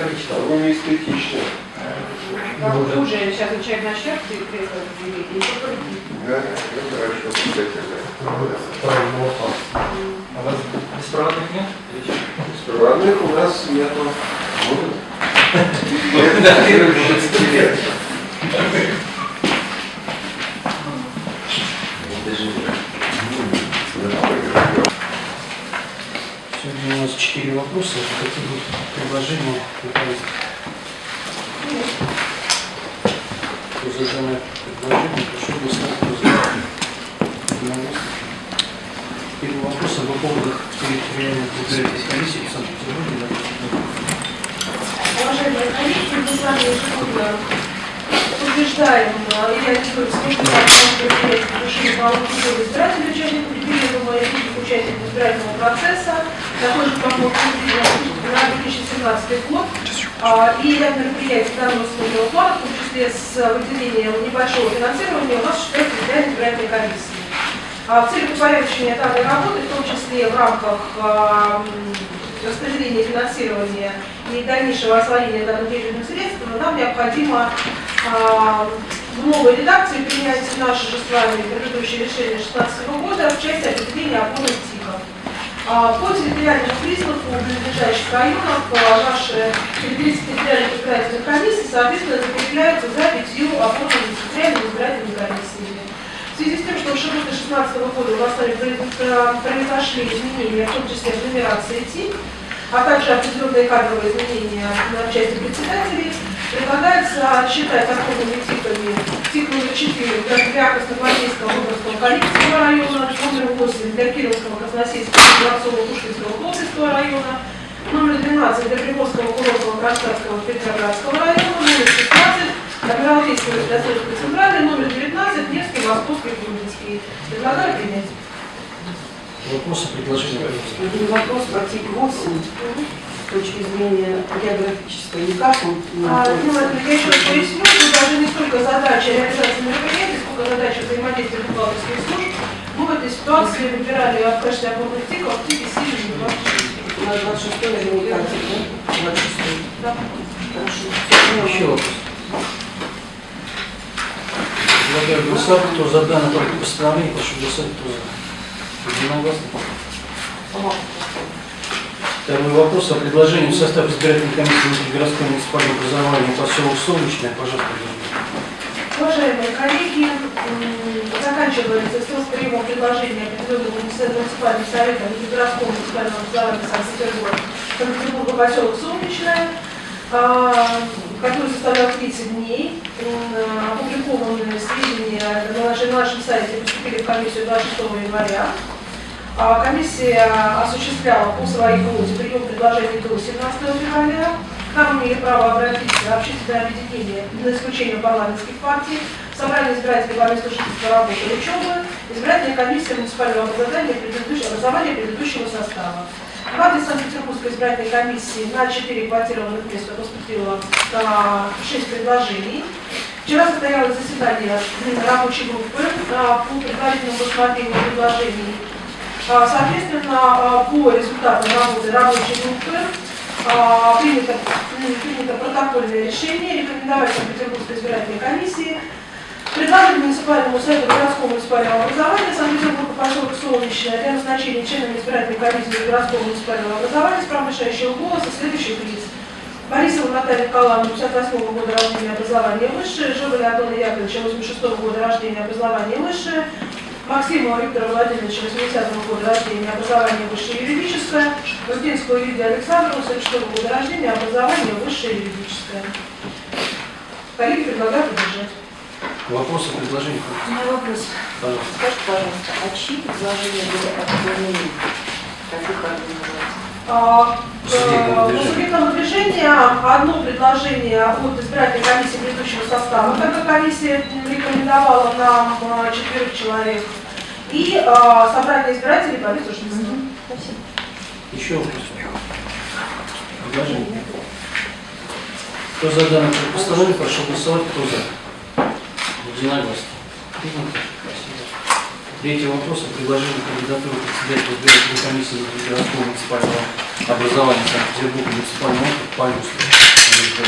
Оно не эстетично. Как уже сейчас человек начнет и только Да, ну хорошо, вопрос. А у вас беспроводных нет? Беспроводных у нас нету. Будут? Это первых 20 лет. Сегодня у нас четыре вопроса. Какие будут предложения данное предложение, прошу? Единогласно. Первый вопрос об поводах территориальных избирательных комиссий в Санкт-Петербурге. Уважаемые коллеги, мы с вами ежегодно утверждаем или антикорпус решение по аудиту избирателей участников референдума и других участников избирательного процесса. Проход на 2017 год. А, И ряд мероприятий данного своего плана, в том числе с выделением небольшого финансирования, у нас осуществляется избирательной избирательной комиссии. А В целях упорядочения данной работы, в том числе в рамках а, распределения финансирования и дальнейшего освоения данных денежных средств, нам необходимо в новой редакции принять наше же с вами предыдущее решение 2016 года в части определения. А, По территориальному признаку близлежащих районов а, наши территориальные избирательные комиссии, соответственно, закрепляются за пятью опорными территориальными избирательными комиссиями. В связи с тем, что в шаготе 2016 года у нас произ- произошли изменения, в том числе в нумерации ТИК, а также определенные кадровые изменения на части председателей, предлагается считать опорными ТИКами ТИК номер 4 для Красногвардейского областного Калининского района, номер 8 для Кировского, Красносельского, Дворцового, Пушкинского, Плотского района, номер 12 для Приморского, Курортного, Кронштадтского, Петроградского района, номер 16 для Адмиралтейского, Святославского, Центральный, номер 19 Невский, Московский, Грузинский. Предлагаю принять. Вопросы, предложения, вопрос про тип 8 с точки зрения географической, никак он не А, ну, находится. это я еще раз поясню, тут даже не столько задача реализации мероприятий, сколько задача взаимодействия бухгалтерских служб. Мы в этой ситуации выбирали в качестве опорных тиков тики сильные и 26. На 26 наверняка да? 26 Да. Хорошо. Еще вопрос. Предлагаю голосовать, кто за данное проект постановления, прошу голосовать, кто за. Единогласно. Второй вопрос о предложении в состав избирательной комиссии внутригородского муниципального образования поселок Солнечное. Пожалуйста. Уважаемые коллеги, заканчивается срок приема предложения определенного муниципальным советом Городского муниципального образования Санкт-Петербурга, поселок Солнечное, а, который составлял 30 дней. М, Опубликованные сведения на нашем сайте поступили в комиссию 26 января. А Комиссия осуществляла по своей квоте прием предложений до 17 февраля. К нам имели право обратиться общественное объединение на исключение парламентских партий, собрание избирателей по месту жительства, работы и учебы, избирательная комиссия муниципального образования, предыдущего, образования предыдущего состава. В адрес Санкт-Петербургской избирательной комиссии на 4 квотированных места поступило 6 предложений. Вчера состоялось заседание рабочей группы а, по предварительному рассмотрению предложений Соответственно, а, по результатам работы рабочей группы а, принято, принято протокольное решение рекомендовать Санкт-Петербургской избирательной комиссии предложить муниципальному совету городского муниципального образования Санкт-Петербурга поселок Солнечное для назначения членами избирательной комиссии городского муниципального образования с правомышляющего голоса следующих лиц. Борисова Наталья Николаевна, 58 года рождения, образование высшее, Жобель Антона Яковлевича, 86 года рождения, образование высшее, Максимова Виктора Владимировича, 80 года рождения, образование высшее юридическое, Рудинского Юрия Александровна, 46 года рождения, образование высшее юридическое. Коллеги предлагаю поддержать. Вопросы, предложения, У меня вопрос. пожалуйста. Скажите, пожалуйста, а чьи предложения были отклонены? Каких организаций? А, э, движения. Субъектного движения одно предложение от избирательной комиссии предыдущего состава, так как комиссия рекомендовала нам э, четверых человек, и э, собрание избирателей по жительства. Спасибо. Еще вопросы? Предложения? Кто за данное проект постановление, прошу голосовать, кто за. Единогласно. Принято. Третий вопрос о кандидатуры председателя избирательной комиссии городского муниципального образования Санкт-Петербурга муниципального округа Люстру.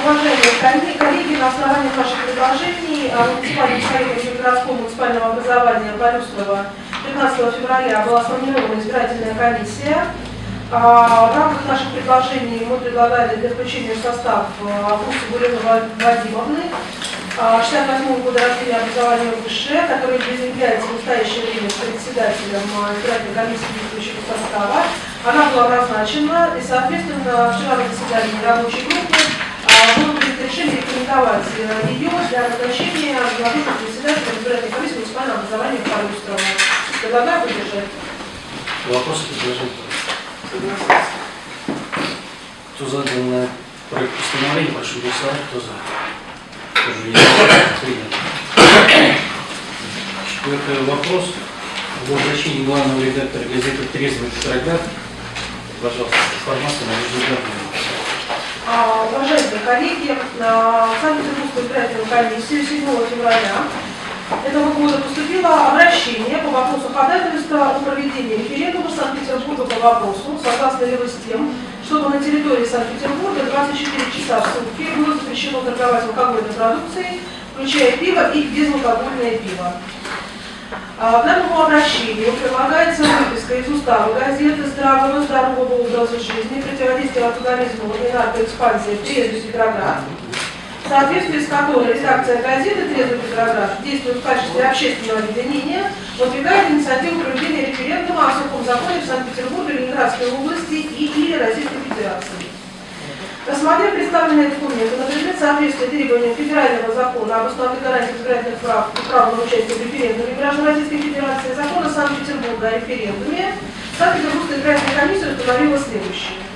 Уважаемые коллеги, на основании ваших предложений а, муниципальным советом городского муниципального образования Полюстрова 15 февраля была сформирована избирательная комиссия. А, В рамках наших предложений мы предлагали для включения в состав Августа Гуреновой Вадимовны, а, 68 года рождения образования высшее, которая является в настоящее время председателем а, избирательной комиссии действующего состава. Она была назначена, и, соответственно, вчера на заседании рабочей группы а, было принято решение рекомендовать э, ее для назначения главного председателя избирательной комиссии муниципального образования Парустрова. Предлагаю поддержать. Вопросы, предложения? Кто за данный проект постановления, прошу голосовать. Кто за? Принято. Четвертый вопрос. В обращении главного редактора газеты «Трезвый Петроград». Пожалуйста, информация на ежедневную. А, Уважаемые коллеги, на Санкт-Петербургскую избирательную комиссию 7 февраля этого года поступило обращение по вопросу ходатайства о проведении референдума Санкт-Петербурга по вопросу, согласно его с тем, чтобы на территории Санкт-Петербурга 24 часа в сутки было запрещено торговать алкогольной продукцией, включая пиво и безалкогольное пиво. А, К данному обращению прилагается выписка из устава газеты «Здравого здорового образа жизни. Противодействие алкоголизму и наркоэкспансии «Трезвый Петроград», в соответствии с которой редакция газеты «Трезвый Петроград» действует в качестве общественного объединения, выдвигает инициативу проведения референдума о сухом законе в Санкт-Петербурге, Ленинградской области и или Российской Федерации. Рассмотрев представленные документы на предмет соответствия требованиям федерального закона об основных гарантиях избирательных прав и права на участие в референдуме граждан Российской Федерации, закона Санкт-Петербурга о референдуме, Санкт-Петербургская избирательная комиссия установила следующее.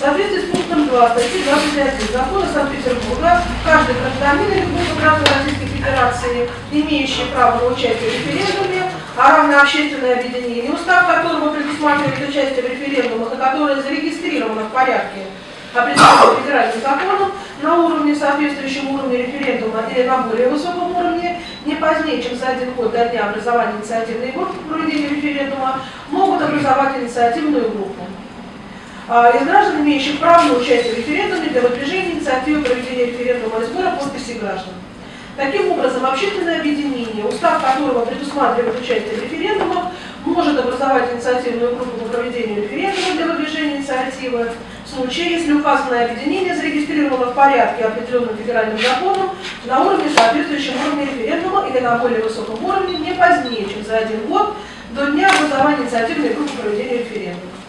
В соответствии с пунктом 2 статьи 21 закона Санкт-Петербурга, каждый гражданин или группа граждан Российской Федерации, имеющий право на участие в референдуме, а равно общественное объединение, устав которого предусматривает участие в референдумах, и которое зарегистрировано в порядке определенным федеральным законом на уровне, соответствующем уровню референдума или на более высоком уровне, не позднее, чем за один год до дня образования инициативной группы по проведению референдума, могут образовать инициативную группу. А, Из граждан, имеющих право на участие в референдуме для выдвижения инициативы проведения референдума и сбора подписей граждан. Таким образом, общественное объединение, устав которого предусматривает участие в референдумах, может образовать инициативную группу по проведению референдума для выдвижения инициативы в случае, если указанное объединение зарегистрировано в порядке, определенным федеральным законом, на уровне, соответствующем уровне референдума или на более высоком уровне не позднее, чем за один год до дня образования инициативной группы по проведению референдума.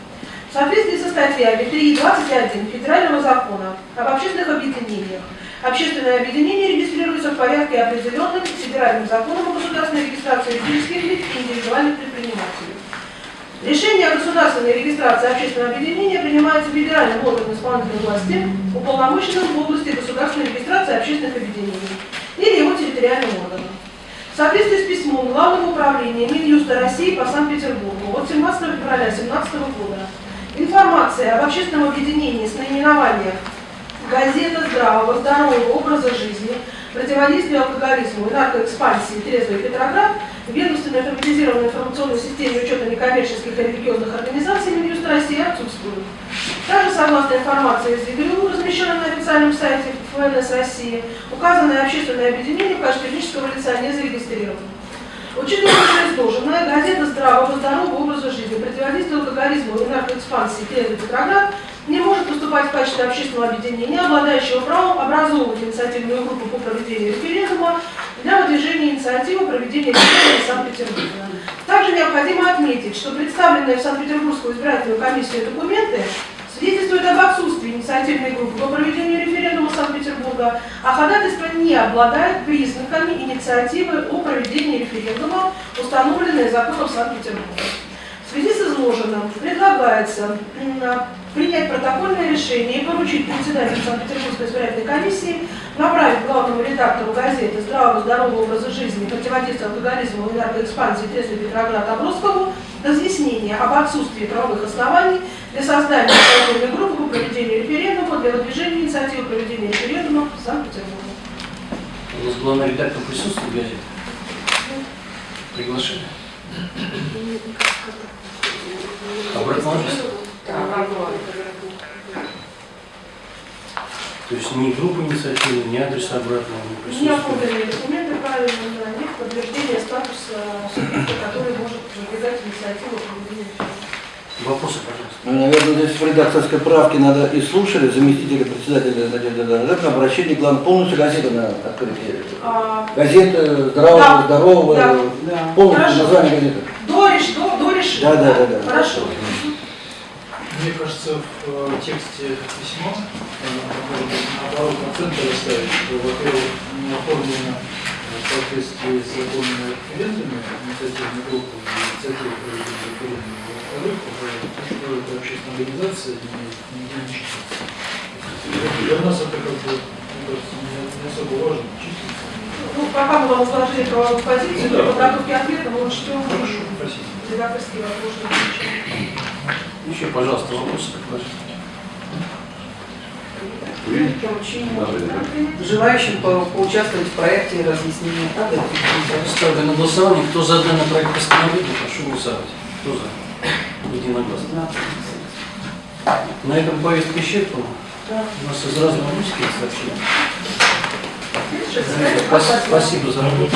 В соответствии со статьями 3 и 21 Федерального закона об общественных объединениях, общественное объединение регистрируется в порядке, определенным Федеральным законом о государственной регистрации юридических лиц и индивидуальных предпринимателей. Решение о государственной регистрации общественного объединения принимается федеральным органом исполнительной власти, уполномоченным в области государственной регистрации общественных объединений или его территориальным органом. В соответствии с письмом Главного управления Минюста России по Санкт-Петербургу от 17 февраля 2017 года информация об общественном объединении с наименованием «Газета здравого, здорового образа жизни. Противодействие алкоголизму и наркоэкспансии Трезвый Петроград» в ведомственной автоматизированной информационной системе учета некоммерческих и религиозных организаций Минюста России отсутствуют. Также, согласно информации из ЕГРУ, размещенной на официальном сайте ФНС России, указанное общественное объединение в качестве юридического лица не зарегистрировано. Учитывая изложенное, газета здравого, здорового образа жизни, противодействие алкоголизму и наркоэкспансии Трезвый Петроград не может выступать в качестве общественного объединения, обладающего правом образовывать инициативную группу по проведению референдума для выдвижения инициативы проведения референдума в Санкт-Петербурге. Также необходимо отметить, что представленные в Санкт-Петербургскую избирательную комиссию документы свидетельствуют об отсутствии инициативной группы по проведению референдума Санкт-Петербурга, а ходатайство не обладает признаками инициативы о проведении референдума, установленной законом Санкт-Петербурга. В связи с изложенным предлагается принять протокольное решение и поручить председателю Санкт-Петербургской избирательной комиссии направить главному редактору газеты «Здравого здорового образа жизни. Противодействие алкоголизму и наркоэкспансии Трезвый Петроград Оброскову» разъяснение об отсутствии правовых оснований для создания инициативной группы по проведению референдума для выдвижения инициативы проведения референдума в Санкт-Петербурге. У нас главный редактор присутствует в газете? Приглашение? Обратно? То есть ни группа инициативы, ни адреса обратного не Не присутствует. оформленные документы правильно на них подтверждение статуса субъекта, который может выдвигать инициативу проведения Вопросы, пожалуйста. Ну, наверное, здесь в редакторской правке надо и слушали заместителя председателя Надежды обращение, главное, полностью газеты на открытие. А, Газета здравого, Да. здорового, Да. Полностью название газеты. До, до, решения. Да, да, да, да. Хорошо. Мне кажется, в э, тексте письма э, наоборот акценты расставить, что, во-первых, не оформлено э, в соответствии с законными документами инициативной группы, инициативы проведения референдума, во-вторых, уже то, что это общественная организация, не, числится. Для нас это как бы, мне кажется, не, не особо важно, числится. Ну, пока мы вам изложили правовую позицию, Да. для подготовки ответа мы учтем Хорошо, спасибо. Редакторские вопросы. Еще, пожалуйста, вопросы. Поручение желающим по- поучаствовать в проекте разъяснения. Это сделать. Ставлю на голосование. Кто за данный проект постановления, прошу голосовать. Кто за? Единогласно. На этом повестка исчерпана. Да. У нас из разных русских сообщений. Спасибо за работу.